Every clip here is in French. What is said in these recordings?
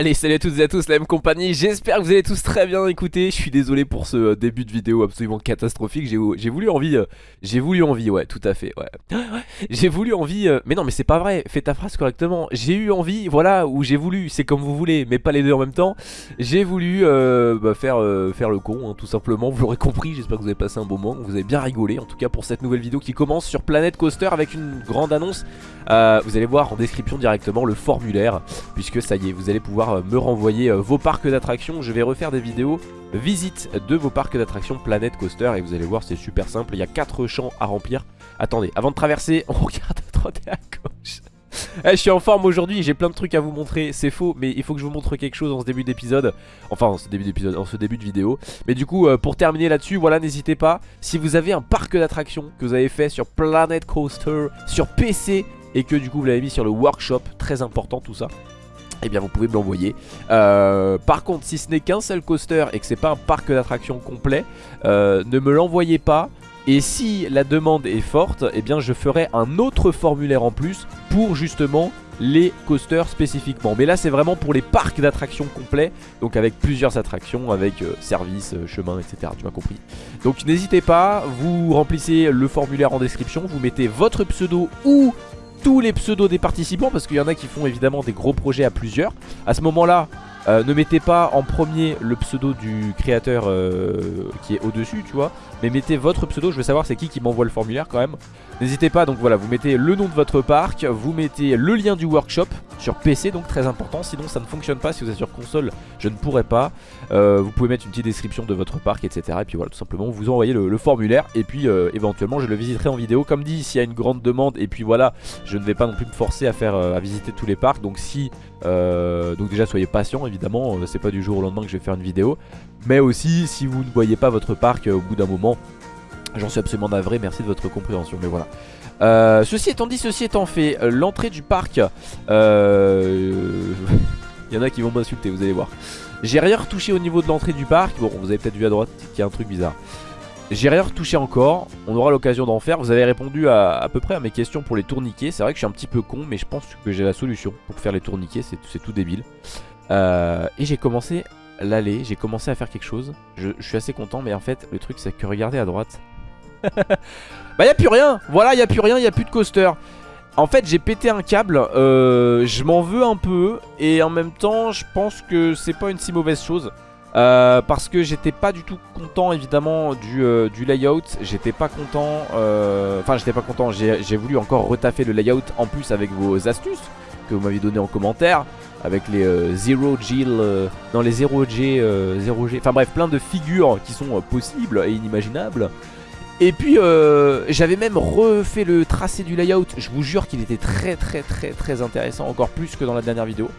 Allez salut à toutes et à tous la même compagnie J'espère que vous allez tous très bien. Écouter Je suis désolé pour ce euh, début de vidéo absolument catastrophique. J'ai voulu envie euh, J'ai voulu envie ouais tout à fait ouais. J'ai voulu envie euh, Mais non mais c'est pas vrai Fais ta phrase correctement. J'ai eu envie voilà ou j'ai voulu C'est comme vous voulez mais pas les deux en même temps. J'ai voulu bah, faire, faire le con hein, tout simplement Vous l'aurez compris j'espère que vous avez passé un bon moment Vous avez bien rigolé en tout cas pour cette nouvelle vidéo qui commence sur Planet Coaster Avec une grande annonce. Vous allez voir en description directement le formulaire Puisque ça y est vous allez pouvoir euh, me renvoyer euh, vos parcs d'attractions. Je vais refaire des vidéos visite de vos parcs d'attractions Planet Coaster et vous allez voir c'est super simple. Il y a 4 champs à remplir. Attendez, avant de traverser, on regarde à droite et à gauche. Eh, je suis en forme aujourd'hui, j'ai plein de trucs à vous montrer, c'est faux, mais il faut que je vous montre quelque chose en ce début d'épisode. Enfin, en ce début d'épisode, en ce début de vidéo. Mais du coup, euh, pour terminer là-dessus, voilà, n'hésitez pas. Si vous avez un parc d'attractions que vous avez fait sur Planet Coaster, sur PC, et que du coup vous l'avez mis sur le workshop, très important tout ça eh bien vous pouvez me l'envoyer. Euh, Par contre si ce n'est qu'un seul coaster et que c'est pas un parc d'attractions complet euh, Ne me l'envoyez pas. Et si la demande est forte Eh bien je ferai un autre formulaire en plus Pour justement les coasters spécifiquement. Mais là c'est vraiment pour les parcs d'attractions complets Donc avec plusieurs attractions Avec euh, service, chemin etc Tu m'as compris. Donc n'hésitez pas Vous remplissez le formulaire en description Vous mettez votre pseudo ou tous les pseudos des participants parce qu'il y en a qui font évidemment des gros projets à plusieurs. À ce moment-là, euh, ne mettez pas en premier le pseudo du créateur euh, qui est au-dessus, tu vois. Mais mettez votre pseudo, je veux savoir c'est qui qui m'envoie le formulaire quand même. N'hésitez pas, donc voilà, vous mettez le nom de votre parc, vous mettez le lien du workshop sur PC, donc très important. Sinon ça ne fonctionne pas, si vous êtes sur console, je ne pourrai pas. Euh, vous pouvez mettre une petite description de votre parc, etc. Et puis voilà, tout simplement, vous envoyez le, formulaire et puis éventuellement je le visiterai en vidéo. Comme dit, s'il y a une grande demande, et puis voilà, je ne vais pas non plus me forcer à faire à visiter tous les parcs. Donc si, donc déjà soyez patient évidemment, euh, c'est pas du jour au lendemain que je vais faire une vidéo. Mais aussi, si vous ne voyez pas votre parc euh, au bout d'un moment, j'en suis absolument navré, merci de votre compréhension, mais voilà. Euh, ceci étant dit, ceci étant fait, l'entrée du parc, il y en a qui vont m'insulter, vous allez voir. J'ai rien retouché au niveau de l'entrée du parc, bon vous avez peut-être vu à droite qu'il y a un truc bizarre. J'ai rien retouché encore, on aura l'occasion d'en faire Vous avez répondu à, peu près à mes questions pour les tourniquets C'est vrai que je suis un petit peu con mais je pense que j'ai la solution pour faire les tourniquets C'est tout débile euh, et j'ai commencé l'aller, j'ai commencé à faire quelque chose. Je, suis assez content, mais en fait, le truc, c'est que regardez à droite. bah, y a plus rien. Voilà, y a plus rien, y a plus de coaster. En fait, j'ai pété un câble. Euh, je m'en veux un peu. Et en même temps, je pense que c'est pas une si mauvaise chose. Euh, parce que j'étais pas du tout content évidemment du, du layout J'étais pas content Enfin j'étais pas content J'ai voulu encore retaffer le layout en plus avec vos astuces Que vous m'avez donné en commentaire avec les 0 euh, G, euh, dans les 0G, 0G, euh, enfin bref, plein de figures qui sont possibles et inimaginables. Et puis j'avais même refait le tracé du layout, je vous jure qu'il était très très très très intéressant, encore plus que dans la dernière vidéo.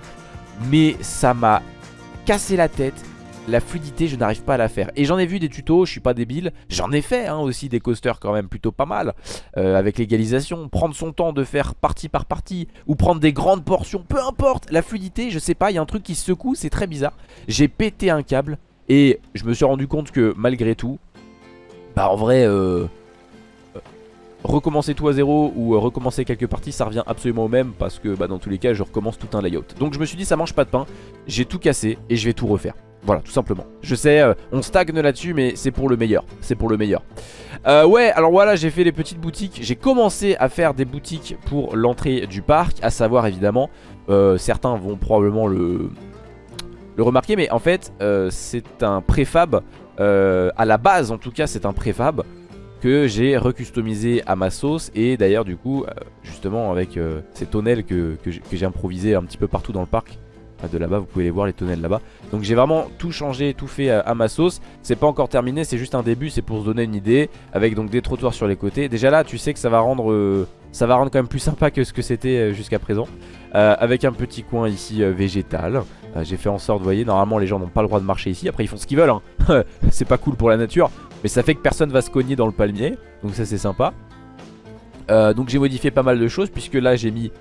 Mais ça m'a cassé la tête, la fluidité je n'arrive pas à la faire. Et j'en ai vu des tutos, je suis pas débile. J'en ai fait hein, aussi des coasters quand même plutôt pas mal euh, Avec l'égalisation, prendre son temps de faire partie par partie Ou prendre des grandes portions, peu importe. La fluidité, je sais pas, il y a un truc qui se secoue, c'est très bizarre. J'ai pété un câble Et je me suis rendu compte que malgré tout Bah en vrai euh, euh, recommencer tout à zéro ou recommencer quelques parties ça revient absolument au même parce que bah, dans tous les cas je recommence tout un layout. Donc je me suis dit ça mange pas de pain j'ai tout cassé et je vais tout refaire voilà, tout simplement. Je sais, euh, on stagne là-dessus, mais c'est pour le meilleur. C'est pour le meilleur. Euh, ouais, alors voilà, j'ai fait les petites boutiques. J'ai commencé à faire des boutiques pour l'entrée du parc. À savoir, évidemment, euh, certains vont probablement le, le remarquer. Mais en fait, c'est un préfab. à la base, en tout cas, c'est un préfab que j'ai recustomisé à ma sauce. Et d'ailleurs, du coup, justement, avec ces tonnelles que, que j'ai improvisé un petit peu partout dans le parc de là-bas, vous pouvez les voir les tonnelles là-bas. Donc j'ai vraiment tout changé, tout fait à, ma sauce. C'est pas encore terminé, c'est juste un début, c'est pour se donner une idée. Avec donc des trottoirs sur les côtés. Déjà là, tu sais que ça va rendre, euh, ça va rendre quand même plus sympa que ce que c'était euh, jusqu'à présent. Euh, avec un petit coin ici végétal. j'ai fait en sorte, vous voyez, normalement les gens n'ont pas le droit de marcher ici. Après ils font ce qu'ils veulent, hein. c'est pas cool pour la nature. Mais ça fait que personne va se cogner dans le palmier. Donc ça c'est sympa. donc j'ai modifié pas mal de choses puisque là j'ai mis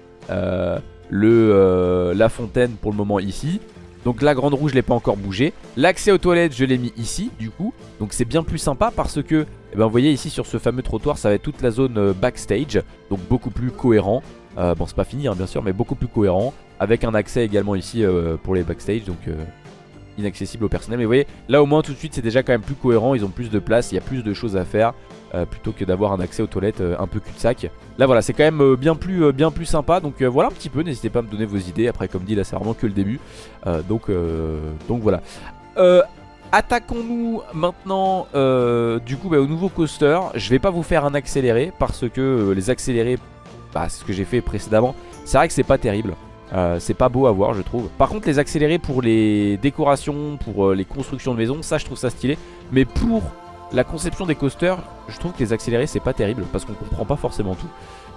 le, euh, la fontaine pour le moment ici. Donc la grande rouge je l'ai pas encore bougé L'accès aux toilettes je l'ai mis ici du coup. Donc c'est bien plus sympa parce que eh ben, Vous voyez ici sur ce fameux trottoir ça va être toute la zone euh, backstage. Donc beaucoup plus cohérent. Euh, Bon c'est pas fini hein, bien sûr mais beaucoup plus cohérent. Avec un accès également ici pour les backstage. Donc inaccessible au personnel. Mais vous voyez, là au moins tout de suite c'est déjà quand même plus cohérent, ils ont plus de place, il y a plus de choses à faire. plutôt que d'avoir un accès aux toilettes un peu cul-de-sac Là voilà c'est quand même bien, plus, bien plus sympa Donc voilà un petit peu n'hésitez pas à me donner vos idées Après comme dit là c'est vraiment que le début donc, donc voilà Attaquons-nous maintenant euh, du coup bah, au nouveau coaster. Je vais pas vous faire un accéléré parce que euh, les accélérés, bah, c'est ce que j'ai fait précédemment. C'est vrai que c'est pas terrible. Euh, c'est pas beau à voir je trouve Par contre les accélérés pour les décorations Pour les constructions de maisons Ça je trouve ça stylé Mais pour la conception des coasters Je trouve que les accélérés c'est pas terrible Parce qu'on comprend pas forcément tout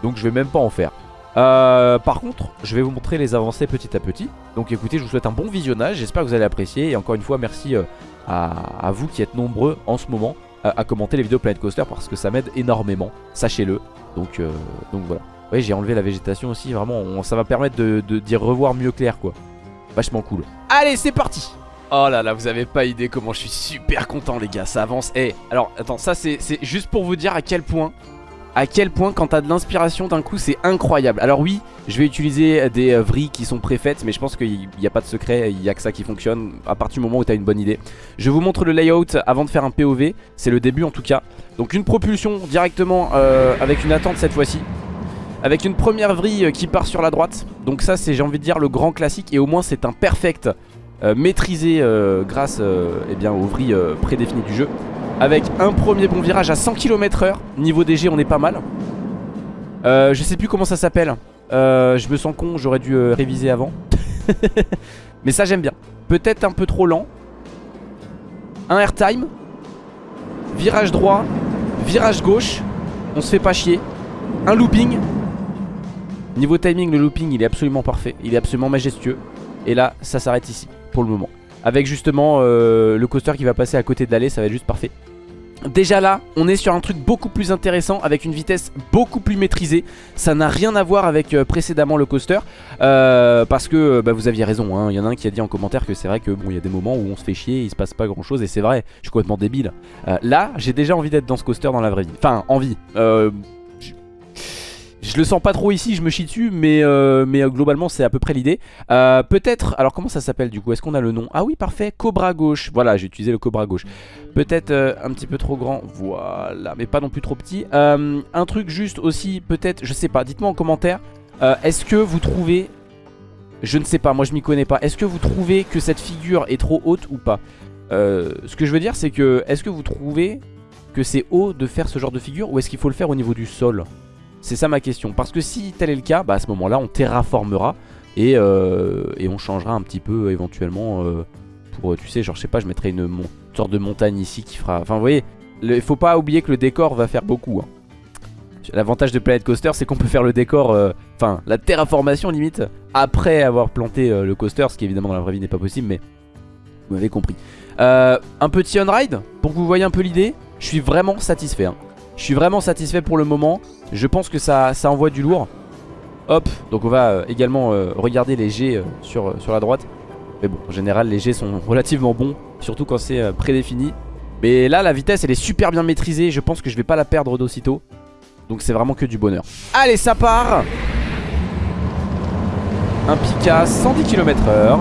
Donc je vais même pas en faire euh, par contre, je vais vous montrer les avancées petit à petit. Donc écoutez, je vous souhaite un bon visionnage. J'espère que vous allez apprécier. Et encore une fois, merci euh, à, vous qui êtes nombreux en ce moment à, commenter les vidéos Planet Coaster parce que ça m'aide énormément. Sachez-le. Donc, euh, donc voilà. Oui, j'ai enlevé la végétation aussi. Vraiment, ça va permettre de d'y revoir mieux clair, quoi. Vachement cool. Allez, c'est parti Oh là là, vous avez pas idée comment je suis super content, les gars. Ça avance. Eh, alors, attends, ça c'est juste pour vous dire à quel point à quel point quand t'as de l'inspiration d'un coup c'est incroyable Alors oui je vais utiliser des euh, vrilles qui sont préfaites mais je pense qu'il n'y a pas de secret, il n'y a que ça qui fonctionne à partir du moment où t'as une bonne idée Je vous montre le layout avant de faire un POV, c'est le début en tout cas Donc une propulsion directement euh, avec une attente cette fois-ci avec une première vrille qui part sur la droite. Donc ça c'est j'ai envie de dire le grand classique Et au moins c'est un perfect euh, maîtrisé grâce eh bien, aux vrilles prédéfinies du jeu. Avec un premier bon virage à 100 km h Niveau DG on est pas mal. Euh, Je sais plus comment ça s'appelle. Euh, Je me sens con j'aurais dû euh, réviser avant. Mais ça j'aime bien. Peut-être un peu trop lent. Un airtime. Virage droit. Virage gauche. On se fait pas chier. Un looping Niveau timing le looping il est absolument parfait Il est absolument majestueux Et là ça s'arrête ici pour le moment avec justement euh, le coaster qui va passer à côté de l'allée, ça va être juste parfait. Déjà là, on est sur un truc beaucoup plus intéressant avec une vitesse beaucoup plus maîtrisée. Ça n'a rien à voir avec euh, précédemment le coaster euh, parce que bah, vous aviez raison. Hein. Il y en a un qui a dit en commentaire que c'est vrai que bon, il y a des moments où on se fait chier, il se passe pas grand chose et c'est vrai. Je suis complètement débile. là, j'ai déjà envie d'être dans ce coaster dans la vraie vie. Enfin, envie. Je le sens pas trop ici, je me chie dessus, mais, euh, euh, globalement c'est à peu près l'idée. Euh, peut-être, alors comment ça s'appelle du coup? Est-ce qu'on a le nom? Ah oui, parfait, Cobra gauche. Voilà, j'ai utilisé le Cobra gauche. Peut-être un petit peu trop grand, voilà, mais pas non plus trop petit. un truc juste aussi, peut-être, je sais pas, dites-moi en commentaire. Est-ce que vous trouvez, je ne sais pas, moi je m'y connais pas. Est-ce que vous trouvez que cette figure est trop haute ou pas? Ce que je veux dire c'est que, est-ce que vous trouvez que c'est haut de faire ce genre de figure ou est-ce qu'il faut le faire au niveau du sol? C'est ça ma question. Parce que si tel est le cas, bah à ce moment-là, on terraformera et, euh, on changera un petit peu éventuellement euh, pour, tu sais, genre je sais pas, je mettrai une, sorte de montagne ici qui fera... Enfin vous voyez, il faut pas oublier que le décor va faire beaucoup. Hein. L'avantage de Planet Coaster, c'est qu'on peut faire le décor, euh, enfin la terraformation limite, après avoir planté le coaster, ce qui évidemment dans la vraie vie n'est pas possible, mais vous m'avez compris. un petit on-ride, pour que vous voyez un peu l'idée, je suis vraiment satisfait. Hein. Je suis vraiment satisfait pour le moment. Je pense que ça, envoie du lourd. Hop, donc on va euh, également euh, regarder les G euh, sur, la droite. Mais bon, en général, les G sont relativement bons, surtout quand c'est prédéfini. Mais là, la vitesse, elle est super bien maîtrisée. Je pense que je vais pas la perdre d'aussitôt. Donc c'est vraiment que du bonheur. Allez, ça part Un Pika 110 km h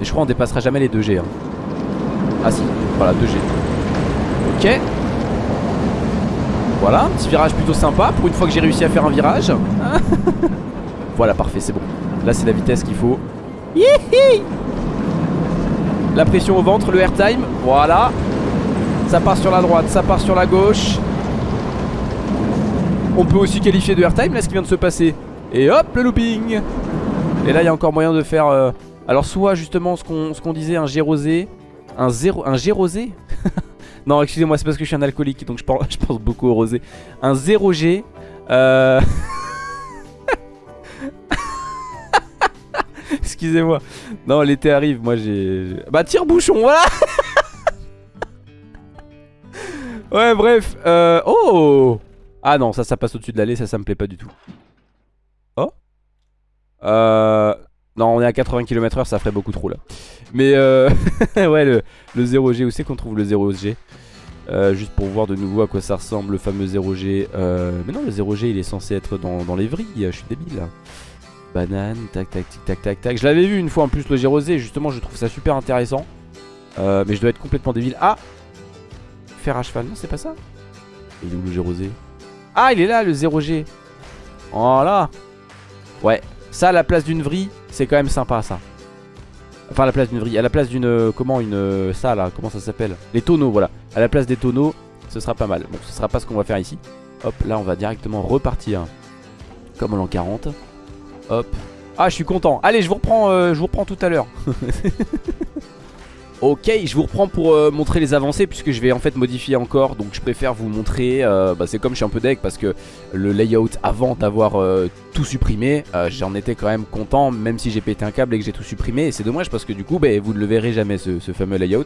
Et je crois on dépassera jamais les 2G. Hein. Ah si, voilà, 2G. Ok. Voilà, un petit virage plutôt sympa pour une fois que j'ai réussi à faire un virage. voilà, parfait, c'est bon. Là, c'est la vitesse qu'il faut. La pression au ventre, le airtime. Voilà. Ça part sur la droite, ça part sur la gauche. On peut aussi qualifier de airtime, là, ce qui vient de se passer. Et hop, le looping. Et là, il y a encore moyen de faire... Euh, alors, soit justement ce qu'on disait, un G rosé. Un, zéro, un G rosé Non, excusez-moi, c'est parce que je suis un alcoolique, donc je pense, je pense beaucoup au rosé. Un 0G. Euh... excusez-moi. Non, l'été arrive, moi j'ai... Bah, tire-bouchon, voilà Ouais, bref. Euh... Oh Ah non, ça, ça passe au-dessus de l'allée, ça, ça me plaît pas du tout. Oh? Euh... Non, on est à 80 km/h, ça ferait beaucoup trop là. Mais euh, ouais, le, 0G, où c'est qu'on trouve le 0G euh, Juste pour voir de nouveau à quoi ça ressemble, le fameux 0G. Euh, mais non, le 0G, il est censé être dans, les vrilles, je suis débile. Banane, tac tac tic tac tac tac. Je l'avais vu une fois en plus le gérosé, justement je trouve ça super intéressant. Euh, mais je dois être complètement débile. Ah Fer à cheval, non c'est pas ça? Il est où le gérosé Ah il est là le 0G Voilà Ouais, ça à la place d'une vrille, c'est quand même sympa ça. Enfin à la place d'une vrille, à la place d'une... Euh, comment une... Euh, ça là, comment ça s'appelle? Les tonneaux voilà. À la place des tonneaux, ce sera pas mal. Bon ce sera pas ce qu'on va faire ici. Hop là on va directement repartir comme en l'an 40. Hop. Ah, je suis content. Allez, je vous reprends, euh, je vous reprends tout à l'heure. Ok, je vous reprends pour euh, montrer les avancées puisque je vais en fait modifier encore. Donc je préfère vous montrer, euh, bah, c'est comme je suis un peu deck parce que le layout avant d'avoir tout supprimé J'en étais quand même content même si j'ai pété un câble et que j'ai tout supprimé. Et c'est dommage parce que du coup bah, vous ne le verrez jamais ce, ce fameux layout.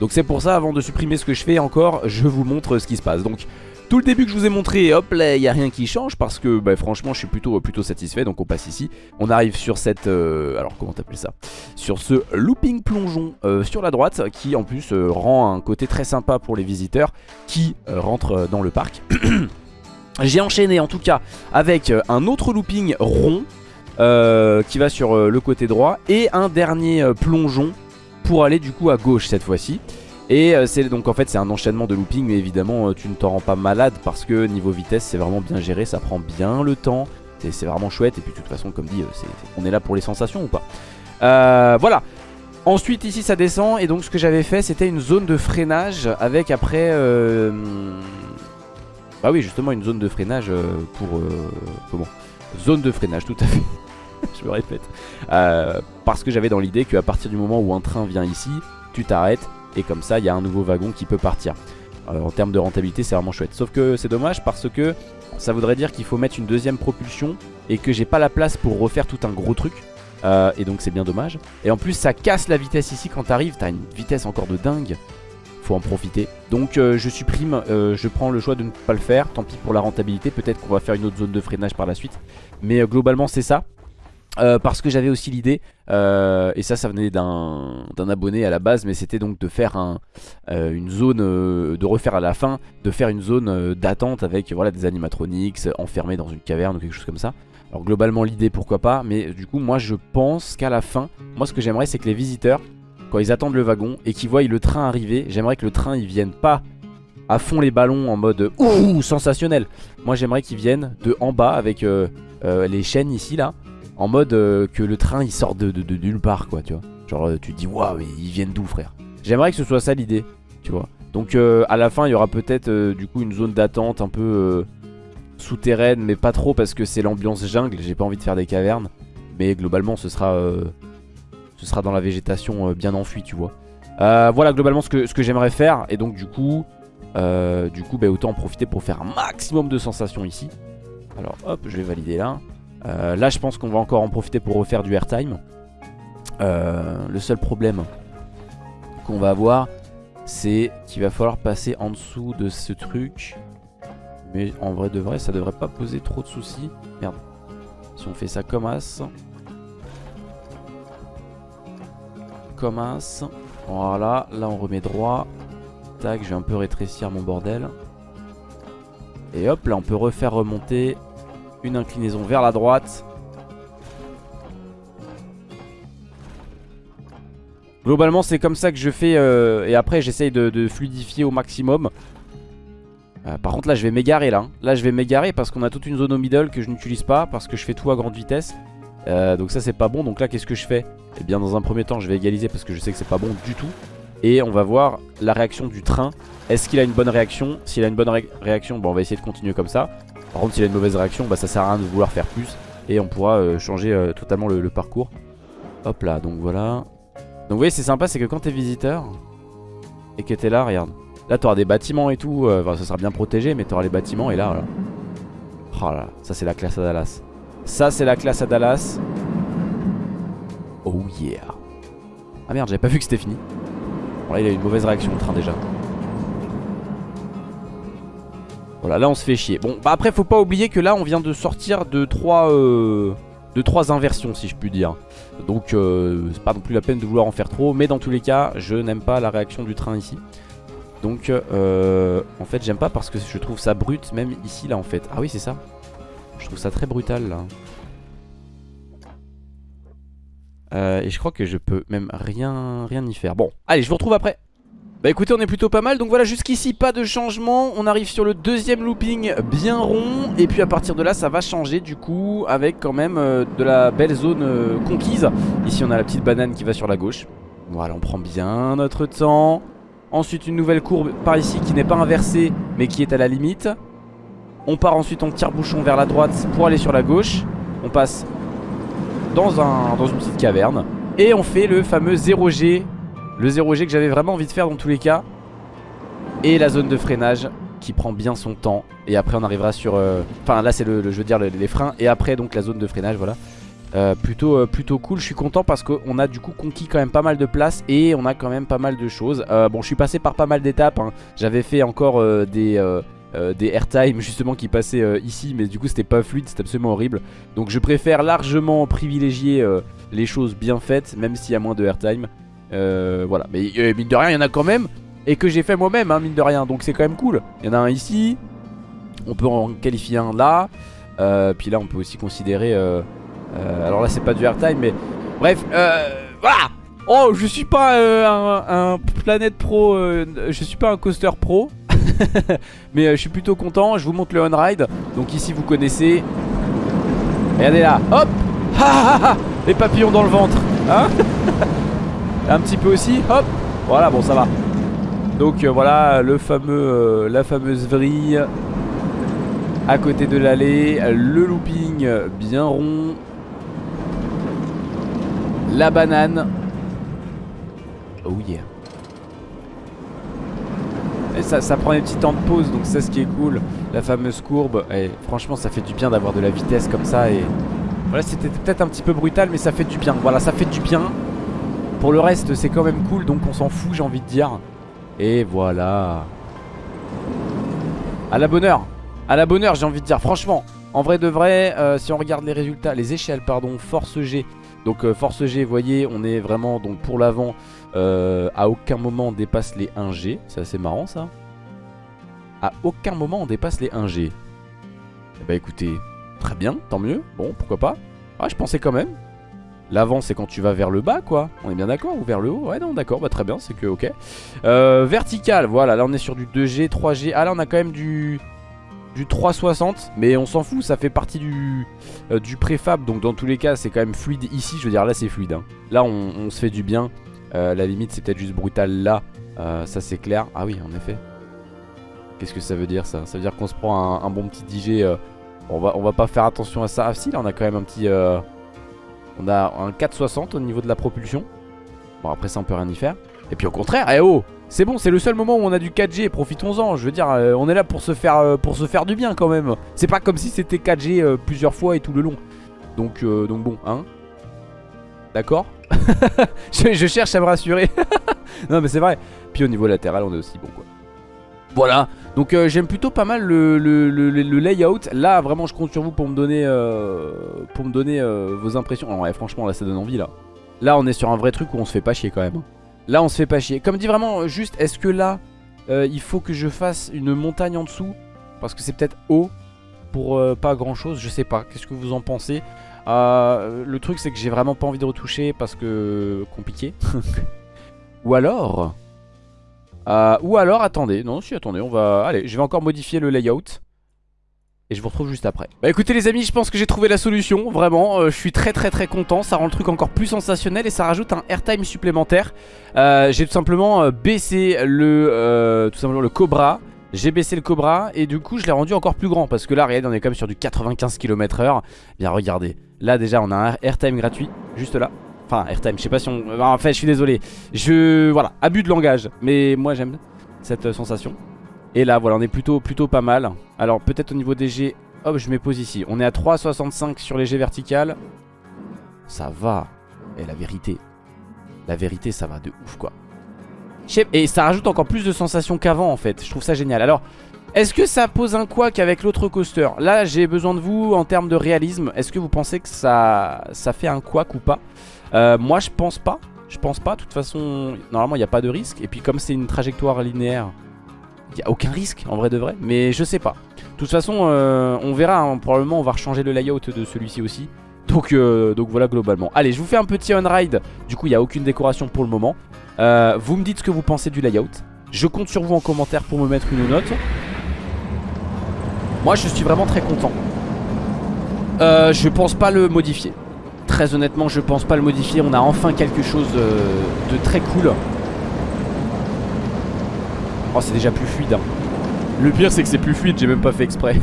Donc c'est pour ça avant de supprimer ce que je fais encore je vous montre ce qui se passe. Donc tout le début que je vous ai montré, hop là, il n'y a rien qui change parce que bah, franchement je suis plutôt, plutôt satisfait. Donc on passe ici. On arrive sur cette, euh, alors comment t'appelles ça? Sur ce looping plongeon euh, sur la droite qui en plus euh, rend un côté très sympa pour les visiteurs qui rentrent dans le parc. J'ai enchaîné en tout cas avec un autre looping rond qui va sur le côté droit et un dernier plongeon pour aller du coup à gauche cette fois-ci. Et euh, c'est donc en fait c'est un enchaînement de looping mais évidemment euh, tu ne t'en rends pas malade parce que niveau vitesse c'est vraiment bien géré, ça prend bien le temps, c'est vraiment chouette. Et puis de toute façon comme dit euh, on est là pour les sensations ou pas. voilà, ensuite ici ça descend. Et donc ce que j'avais fait c'était une zone de freinage avec après... Bah oui justement une zone de freinage pour... comment? Zone de freinage tout à fait, je me répète. parce que j'avais dans l'idée qu'à partir du moment où un train vient ici, tu t'arrêtes et comme ça il y a un nouveau wagon qui peut partir. Euh, en termes de rentabilité c'est vraiment chouette. Sauf que c'est dommage parce que ça voudrait dire qu'il faut mettre une deuxième propulsion et que j'ai pas la place pour refaire tout un gros truc. Euh, et donc c'est bien dommage. Et en plus ça casse la vitesse ici quand t'arrives, t'as une vitesse encore de dingue. Faut en profiter. Donc euh, je supprime, je prends le choix de ne pas le faire. Tant pis pour la rentabilité, peut-être qu'on va faire une autre zone de freinage par la suite. Mais globalement c'est ça. Euh, parce que j'avais aussi l'idée, euh, et ça ça venait d'un abonné à la base, mais c'était donc de faire euh, une zone, de refaire à la fin, de faire une zone d'attente avec voilà, des animatronics enfermés dans une caverne ou quelque chose comme ça. Alors globalement l'idée pourquoi pas, mais du coup moi je pense qu'à la fin, moi ce que j'aimerais c'est que les visiteurs, quand ils attendent le wagon et qu'ils voient le train arriver, j'aimerais que le train il vienne pas à fond les ballons en mode ouh sensationnel. Moi j'aimerais qu'ils viennent de en bas avec les chaînes ici là en mode euh, que le train il sort de, nulle part quoi tu vois. Genre euh, tu te dis waouh mais ils viennent d'où frère? J'aimerais que ce soit ça l'idée tu vois. Donc euh, à la fin il y aura peut-être du coup une zone d'attente un peu souterraine mais pas trop parce que c'est l'ambiance jungle J'ai pas envie de faire des cavernes. Mais globalement ce sera, ce sera dans la végétation bien enfuie tu vois. Voilà globalement ce que, ce que j'aimerais faire et donc du coup du coup bah, autant en profiter pour faire un maximum de sensations ici. Alors hop je vais valider là euh, là je pense qu'on va encore en profiter pour refaire du airtime. Euh, Le seul problème qu'on va avoir C'est qu'il va falloir passer en dessous de ce truc. Mais en vrai de vrai ça devrait pas poser trop de soucis. Merde. Si on fait ça comme as. Comme as. Voilà là on remet droit. Tac je vais un peu rétrécir mon bordel. Et hop là on peut refaire remonter une inclinaison vers la droite. Globalement c'est comme ça que je fais euh, et après j'essaye de, fluidifier au maximum. Euh, par contre là je vais m'égarer là. Là je vais m'égarer parce qu'on a toute une zone au middle que je n'utilise pas parce que je fais tout à grande vitesse. Euh, donc ça c'est pas bon donc là qu'est-ce que je fais? Eh bien dans un premier temps je vais égaliser parce que je sais que c'est pas bon du tout Et on va voir la réaction du train Est-ce qu'il a une bonne réaction? S'il a une bonne réaction bon on va essayer de continuer comme ça par contre s'il a une mauvaise réaction bah ça sert à rien de vouloir faire plus Et on pourra euh, changer euh, totalement le, parcours. Hop là donc voilà. Donc vous voyez c'est sympa c'est que quand t'es visiteur Et que t'es là regarde. Là t'auras des bâtiments et tout euh, Enfin ça sera bien protégé mais t'auras les bâtiments et là voilà. Oh là ça c'est la classe à Dallas. Ça c'est la classe à Dallas. Oh yeah. Ah merde j'avais pas vu que c'était fini. Bon là il a une mauvaise réaction le train déjà Voilà, là on se fait chier. Bon, bah après faut pas oublier que là on vient de sortir de trois, euh, de inversions si je puis dire. Donc euh, c'est pas non plus la peine de vouloir en faire trop. Mais dans tous les cas, je n'aime pas la réaction du train ici. Donc euh, en fait j'aime pas parce que je trouve ça brut même ici là en fait. Ah oui c'est ça. Je trouve ça très brutal là. Euh, et je crois que je peux même rien, rien y faire. Bon, allez, je vous retrouve après. Bah écoutez on est plutôt pas mal. Donc voilà jusqu'ici pas de changement. On arrive sur le deuxième looping bien rond. Et puis à partir de là ça va changer du coup Avec quand même euh, de la belle zone euh, conquise. Ici on a la petite banane qui va sur la gauche. Voilà on prend bien notre temps. Ensuite une nouvelle courbe par ici qui n'est pas inversée Mais qui est à la limite. On part ensuite en tire-bouchon vers la droite pour aller sur la gauche. On passe dans, un, dans une petite caverne. Et on fait le fameux 0G le 0G que j'avais vraiment envie de faire dans tous les cas. Et la zone de freinage qui prend bien son temps. Et après on arrivera sur... Euh, enfin là c'est le, je veux dire les, freins. Et après donc la zone de freinage voilà. Euh, plutôt, euh, plutôt cool, je suis content parce qu'on a du coup conquis quand même pas mal de place et on a quand même pas mal de choses Bon je suis passé par pas mal d'étapes, hein. j'avais fait encore des, des airtime justement qui passaient ici mais du coup c'était pas fluide, c'était absolument horrible Donc je préfère largement privilégier les choses bien faites même s'il y a moins de airtime euh, voilà, mais euh, mine de rien, il y en a quand même. Et que j'ai fait moi-même, hein, mine de rien. Donc c'est quand même cool. Il y en a un ici. On peut en qualifier un là. Euh, puis là, on peut aussi considérer. alors là, c'est pas du airtime, mais. Bref, voilà! Oh, je suis pas un, Planète Pro. je suis pas un coaster pro. mais je suis plutôt content. Je vous montre le on-ride. Donc ici, vous connaissez. Regardez là. Hop! Les papillons dans le ventre. Hein Un petit peu aussi, hop Voilà, bon ça va. Donc euh, voilà, le fameux, euh, la fameuse vrille À côté de l'allée Le looping bien rond La banane. Oh yeah. Et ça, ça prend des petits temps de pause donc c'est ce qui est cool. La fameuse courbe et franchement ça fait du bien d'avoir de la vitesse comme ça et voilà c'était peut-être un petit peu brutal mais ça fait du bien. Voilà ça fait du bien pour le reste c'est quand même cool donc on s'en fout j'ai envie de dire. Et voilà. À la bonne heure. À la bonne heure j'ai envie de dire. Franchement En vrai de vrai euh, si on regarde les résultats Les échelles pardon force G. Donc euh, force G vous voyez on est vraiment donc pour l'avant. Euh, À aucun moment on dépasse les 1G C'est assez marrant ça. À aucun moment on dépasse les 1G Bah écoutez Très bien tant mieux. Bon pourquoi pas. Ah je pensais quand même L'avant c'est quand tu vas vers le bas quoi. On est bien d'accord Ou vers le haut. Ouais non d'accord bah très bien c'est que ok. Euh, Vertical voilà là on est sur du 2G 3G Ah là on a quand même du du 360 mais on s'en fout ça fait partie du euh, du préfab. Donc dans tous les cas c'est quand même fluide. Ici je veux dire là c'est fluide hein. là on, se fait du bien. Euh, la limite c'est peut-être juste brutal là. Ça c'est clair. Ah oui en effet. Qu'est-ce que ça veut dire ça? Ça veut dire qu'on se prend un, bon petit DJ on va on va pas faire attention à ça. Ah si là on a quand même un petit on a un 460 au niveau de la propulsion. Bon après ça on peut rien y faire. Et puis au contraire, eh oh c'est bon, c'est le seul moment où on a du 4G, profitons-en. Je veux dire, euh, on est là pour se faire euh, pour se faire du bien quand même. C'est pas comme si c'était 4G euh, plusieurs fois et tout le long. Donc donc bon, hein. D'accord? Je, cherche à me rassurer. non mais c'est vrai. Puis au niveau latéral, on est aussi bon quoi. Voilà, donc euh, j'aime plutôt pas mal le, layout. Là, vraiment, je compte sur vous pour me donner, euh, pour me donner euh, vos impressions. franchement, là, ça donne envie, là. Là, on est sur un vrai truc où on se fait pas chier quand même. Là, on se fait pas chier. Comme dit vraiment, juste, est-ce que là, il faut que je fasse une montagne en dessous? Parce que c'est peut-être haut pour pas grand-chose, je sais pas. Qu'est-ce que vous en pensez? Le truc, c'est que j'ai vraiment pas envie de retoucher parce que compliqué. Ou alors... Euh, ou alors, attendez, non, si, attendez, on va... Allez, je vais encore modifier le layout. Et je vous retrouve juste après. Bah écoutez les amis je pense que j'ai trouvé la solution Vraiment euh, je suis très très très content Ça rend le truc encore plus sensationnel Et ça rajoute un airtime supplémentaire. Euh, J'ai tout simplement baissé le Tout simplement le Cobra. J'ai baissé le Cobra Et du coup je l'ai rendu encore plus grand Parce que là regardez on est quand même sur du 95 km h Bien regardez. Là déjà on a un airtime gratuit Juste là Enfin, airtime, je sais pas si on... En fait, je suis désolé. Je... Voilà, abus de langage. Mais moi, j'aime cette euh, sensation. Et là, voilà, on est plutôt, plutôt pas mal. Alors, peut-être au niveau des G... Hop, je me pose ici. On est à 3,65 sur les G verticales. Ça va. Et la vérité. La vérité, ça va de ouf, quoi. Et ça rajoute encore plus de sensations qu'avant, en fait. Je trouve ça génial. Alors... Est-ce que ça pose un quoi qu'avec l'autre coaster? Là j'ai besoin de vous en termes de réalisme Est-ce que vous pensez que ça, ça fait un quoi ou pas? Euh, moi je pense pas. Je pense pas. De toute façon, normalement il n'y a pas de risque. Et puis comme c'est une trajectoire linéaire, il n'y a aucun risque en vrai de vrai. Mais je sais pas. De toute façon, euh, on verra. Hein. Probablement on va rechanger le layout de celui-ci aussi. Donc, euh, donc voilà globalement. Allez, je vous fais un petit on-ride. Du coup, il n'y a aucune décoration pour le moment. Vous me dites ce que vous pensez du layout. Je compte sur vous en commentaire pour me mettre une note. Moi, je suis vraiment très content. Je pense pas le modifier. Très honnêtement, je pense pas le modifier. On a enfin quelque chose de très cool. Oh, c'est déjà plus fluide. Hein. Le pire, c'est que c'est plus fluide. J'ai même pas fait exprès.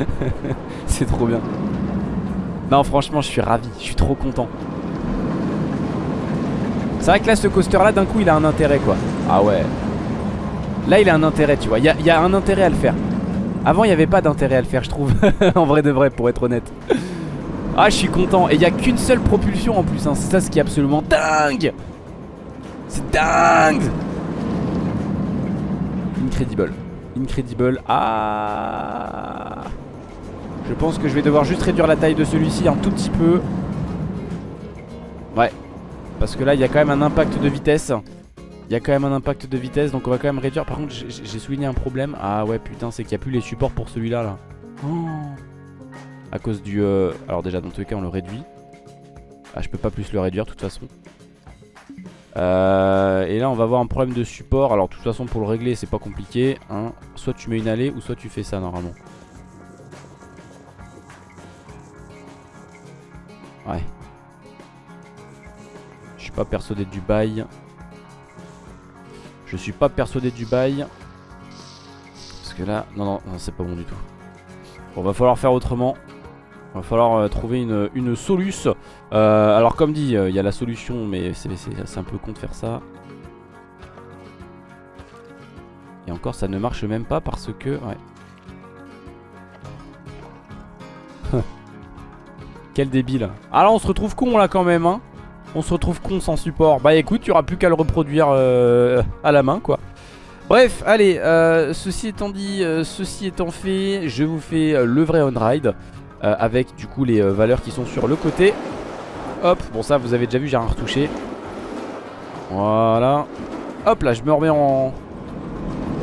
c'est trop bien. Non, franchement, je suis ravi. Je suis trop content. C'est vrai que là, ce coaster-là, d'un coup, il a un intérêt, quoi. Ah ouais. Là, il a un intérêt, tu vois. Il y a, un intérêt à le faire. Avant, il n'y avait pas d'intérêt à le faire, je trouve. en vrai de vrai, pour être honnête. Ah, je suis content. Et il n'y a qu'une seule propulsion en plus. Hein. C'est ça ce qui est absolument dingue. C'est dingue. Incredible. Incredible. Ah. Je pense que je vais devoir juste réduire la taille de celui-ci un tout petit peu. Ouais. Parce que là, il y a quand même un impact de vitesse. Il y a quand même un impact de vitesse, donc on va quand même réduire. Par contre, j'ai souligné un problème. Ah ouais, putain, c'est qu'il n'y a plus les supports pour celui-là, là. Oh. À cause du... Euh, alors déjà, dans tous les cas, on le réduit. Ah, je peux pas plus le réduire, de toute façon. Euh, et là, on va avoir un problème de support. Alors, de toute façon, pour le régler, c'est pas compliqué. Hein. Soit tu mets une allée, ou soit tu fais ça, normalement. Ouais. Je suis pas persuadé du bail. Je suis pas persuadé du bail. Parce que là, non, non, c'est pas bon du tout. Bon, va falloir faire autrement. Va falloir euh, trouver une, une soluce. Euh, alors comme dit, euh, il y a la solution, mais c'est un peu con de faire ça. Et encore, ça ne marche même pas parce que... Ouais. Quel débile. Ah là on se retrouve con là quand même hein. On se retrouve con sans support. Bah écoute, il n'y aura plus qu'à le reproduire à la main quoi. Bref, allez, ceci étant dit, ceci étant fait, je vous fais le vrai on-ride avec du coup les valeurs qui sont sur le côté. Hop, bon ça vous avez déjà vu, j'ai rien retouché. Voilà. Hop là, je me remets en,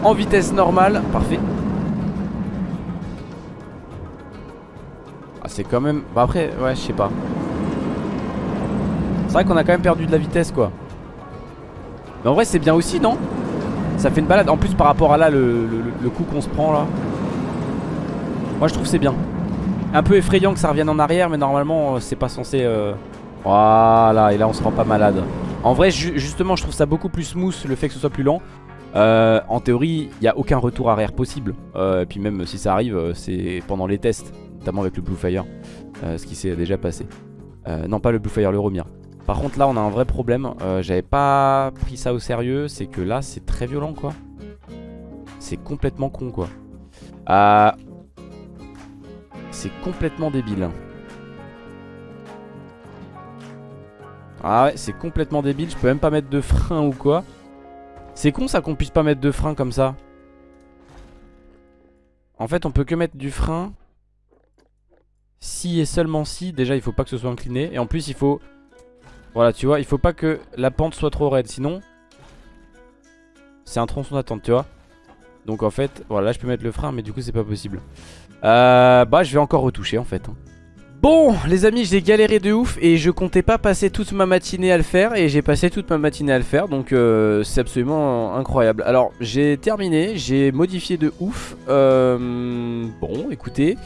en vitesse normale. Parfait. c'est quand même... Bah après, ouais, je sais pas. C'est vrai qu'on a quand même perdu de la vitesse, quoi. Mais en vrai, c'est bien aussi, non? Ça fait une balade. En plus, par rapport à là, le, coup qu'on se prend, là. Moi, je trouve c'est bien. Un peu effrayant que ça revienne en arrière, mais normalement, euh, c'est pas censé... Euh, voilà, et là, on se rend pas malade. En vrai, justement, je trouve ça beaucoup plus smooth, le fait que ce soit plus lent. Euh, en théorie, il n'y a aucun retour arrière possible. et puis même si ça arrive, c'est pendant les tests notamment avec le Blue Fire, euh, ce qui s'est déjà passé. Euh, non, pas le Blue Fire, le Romir. Par contre, là, on a un vrai problème. Euh, j'avais pas pris ça au sérieux. C'est que là, c'est très violent, quoi. C'est complètement con, quoi. C'est complètement débile. Ah ouais, c'est complètement débile. Je peux même pas mettre de frein ou quoi. C'est con ça qu'on puisse pas mettre de frein comme ça. En fait, on peut que mettre du frein si et seulement si, déjà il faut pas que ce soit incliné. Et en plus il faut... Voilà tu vois, il faut pas que la pente soit trop raide. Sinon, c'est un tronçon d'attente tu vois. Donc en fait, voilà là je peux mettre le frein mais du coup c'est pas possible. Euh, bah je vais encore retoucher en fait. Hein. Bon les amis j'ai galéré de ouf et je comptais pas passer toute ma matinée à le faire et j'ai passé toute ma matinée à le faire donc euh, c'est absolument incroyable. Alors j'ai terminé, j'ai modifié de ouf. Euh, bon écoutez...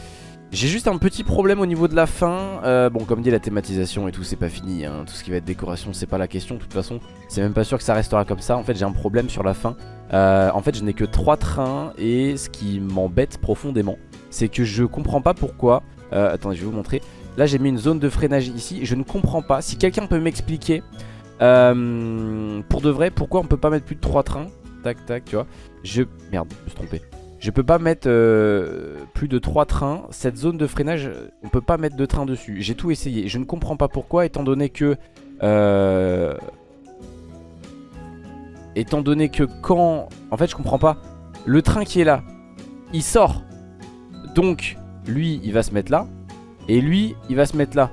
J'ai juste un petit problème au niveau de la fin euh, Bon comme dit la thématisation et tout c'est pas fini hein. Tout ce qui va être décoration c'est pas la question de toute façon C'est même pas sûr que ça restera comme ça En fait j'ai un problème sur la fin euh, En fait je n'ai que 3 trains Et ce qui m'embête profondément C'est que je comprends pas pourquoi euh, Attendez je vais vous montrer Là j'ai mis une zone de freinage ici Je ne comprends pas Si quelqu'un peut m'expliquer euh, Pour de vrai pourquoi on peut pas mettre plus de 3 trains? Tac tac tu vois Je... Merde je me suis trompé je peux pas mettre euh, plus de 3 trains. Cette zone de freinage, on peut pas mettre de train dessus. J'ai tout essayé. Je ne comprends pas pourquoi, étant donné que... Euh, étant donné que quand... En fait, je comprends pas. Le train qui est là, il sort. Donc, lui, il va se mettre là. Et lui, il va se mettre là.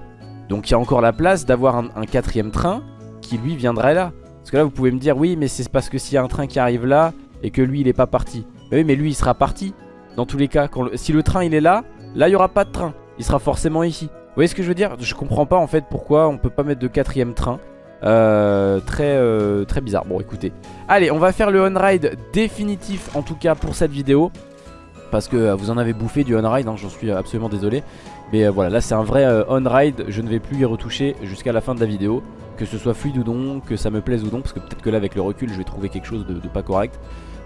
Donc, il y a encore la place d'avoir un, quatrième train qui, lui, viendrait là. Parce que là, vous pouvez me dire, oui, mais c'est parce que s'il y a un train qui arrive là et que lui, il est pas parti. Mais oui, mais lui, il sera parti. Dans tous les cas, si le train, il est là, là, il n'y aura pas de train. Il sera forcément ici. Vous voyez ce que je veux dire? Je comprends pas en fait pourquoi on peut pas mettre de quatrième train. Euh, très, euh, très bizarre. Bon, écoutez. Allez, on va faire le on-ride définitif, en tout cas pour cette vidéo. Parce que euh, vous en avez bouffé du on-ride, hein, j'en suis absolument désolé. Mais voilà, là c'est un vrai on-ride. Je ne vais plus y retoucher jusqu'à la fin de la vidéo. Que ce soit fluide ou non, que ça me plaise ou non. Parce que peut-être que là, avec le recul, je vais trouver quelque chose de, pas correct.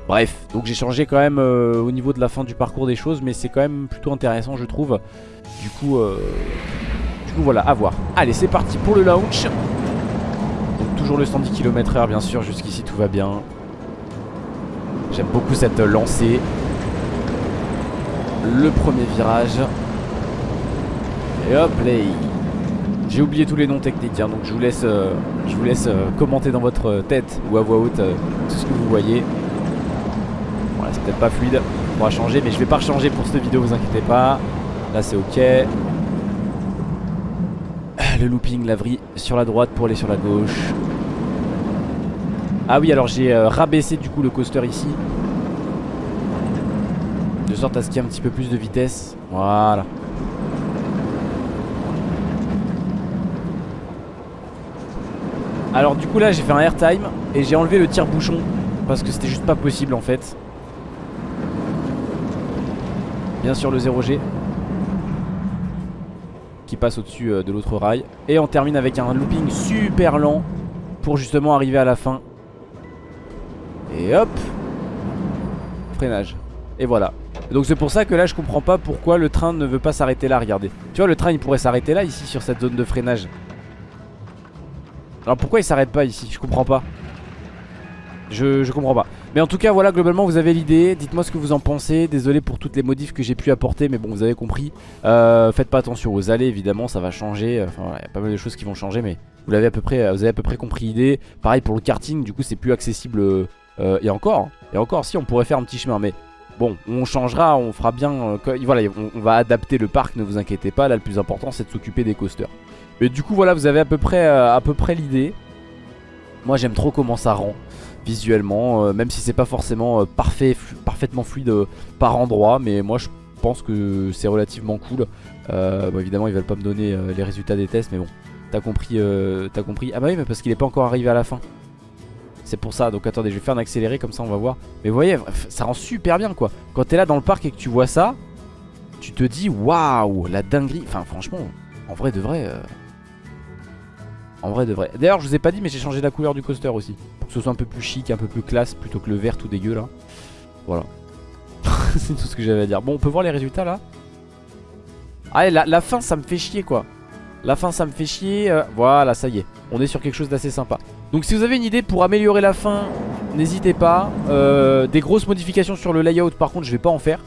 Bref, donc j'ai changé quand même au niveau de la fin du parcours des choses. Mais c'est quand même plutôt intéressant, je trouve. Du coup, du coup voilà, à voir. Allez, c'est parti pour le launch toujours le 110 km h bien sûr, jusqu'ici tout va bien. J'aime beaucoup cette lancée. Le premier virage. Et hop là J'ai oublié tous les noms techniques, hein, donc je vous laisse, euh, je vous laisse euh, commenter dans votre tête ou à voix haute euh, tout ce que vous voyez. Voilà, c'est peut-être pas fluide, on va changer, mais je vais pas changer pour cette vidéo, vous inquiétez pas. Là c'est ok. Le looping, la sur la droite pour aller sur la gauche. Ah oui alors j'ai euh, rabaissé du coup le coaster ici De sorte à ce qu'il y ait un petit peu plus de vitesse. Voilà. Alors du coup là j'ai fait un airtime Et j'ai enlevé le tire-bouchon Parce que c'était juste pas possible en fait. Bien sûr le 0G Qui passe au-dessus euh, de l'autre rail. Et on termine avec un looping super lent Pour justement arriver à la fin. Et hop! Freinage. Et voilà Donc c'est pour ça que là je comprends pas pourquoi le train ne veut pas s'arrêter là, regardez. Tu vois le train il pourrait s'arrêter là ici sur cette zone de freinage. Alors pourquoi il s'arrête pas ici? Je comprends pas. Je, je comprends pas. Mais en tout cas voilà globalement vous avez l'idée. Dites-moi ce que vous en pensez. Désolé pour toutes les modifs que j'ai pu apporter Mais bon vous avez compris. Euh, Faites pas attention aux allées évidemment ça va changer. Enfin il y a pas mal de choses qui vont changer Mais vous l'avez à peu près Vous avez à peu près compris l'idée. Pareil pour le karting du coup c'est plus accessible euh, euh, et encore, et encore si on pourrait faire un petit chemin mais bon on changera, on fera bien, euh, voilà on, va adapter le parc ne vous inquiétez pas là le plus important c'est de s'occuper des coasters. Mais du coup voilà vous avez à peu près, euh, près l'idée. Moi j'aime trop comment ça rend visuellement même si c'est pas forcément parfait, parfaitement fluide par endroit mais moi je pense que c'est relativement cool. bon évidemment ils veulent pas me donner les résultats des tests mais bon t'as compris, t'as compris. Ah bah oui mais parce qu'il est pas encore arrivé à la fin. C'est pour ça, donc attendez je vais faire un accéléré comme ça on va voir. Mais vous voyez ça rend super bien quoi. Quand t'es là dans le parc et que tu vois ça Tu te dis waouh la dinguerie. Enfin franchement en vrai de vrai euh, En vrai de vrai. D'ailleurs je vous ai pas dit mais j'ai changé la couleur du coaster aussi. Pour que ce soit un peu plus chic, un peu plus classe Plutôt que le vert tout dégueu là. Voilà. C'est tout ce que j'avais à dire. Bon on peut voir les résultats là. Ah la, la fin ça me fait chier quoi. La fin ça me fait chier euh, Voilà ça y est. On est sur quelque chose d'assez sympa donc si vous avez une idée pour améliorer la fin N'hésitez pas. Euh, Des grosses modifications sur le layout par contre je vais pas en faire.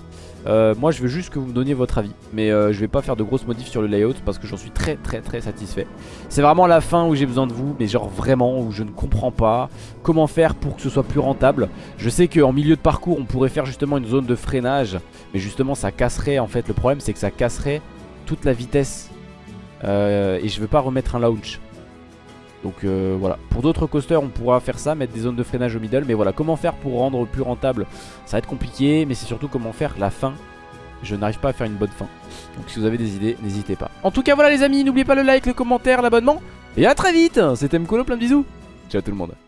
Euh, Moi je veux juste que vous me donniez votre avis. Mais euh, je vais pas faire de grosses modifs sur le layout Parce que j'en suis très très très satisfait. C'est vraiment la fin où j'ai besoin de vous Mais genre vraiment où je ne comprends pas Comment faire pour que ce soit plus rentable. Je sais qu'en milieu de parcours on pourrait faire justement une zone de freinage Mais justement ça casserait en fait Le problème c'est que ça casserait toute la vitesse. Et je veux pas remettre un launch donc euh, voilà, pour d'autres coasters on pourra faire ça, mettre des zones de freinage au middle. Mais voilà, comment faire pour rendre plus rentable? Ça va être compliqué, mais c'est surtout comment faire la fin. Je n'arrive pas à faire une bonne fin. Donc si vous avez des idées, n'hésitez pas. En tout cas voilà les amis, n'oubliez pas le like, le commentaire, l'abonnement. Et à très vite! C'était Mkolo, plein de bisous. Ciao tout le monde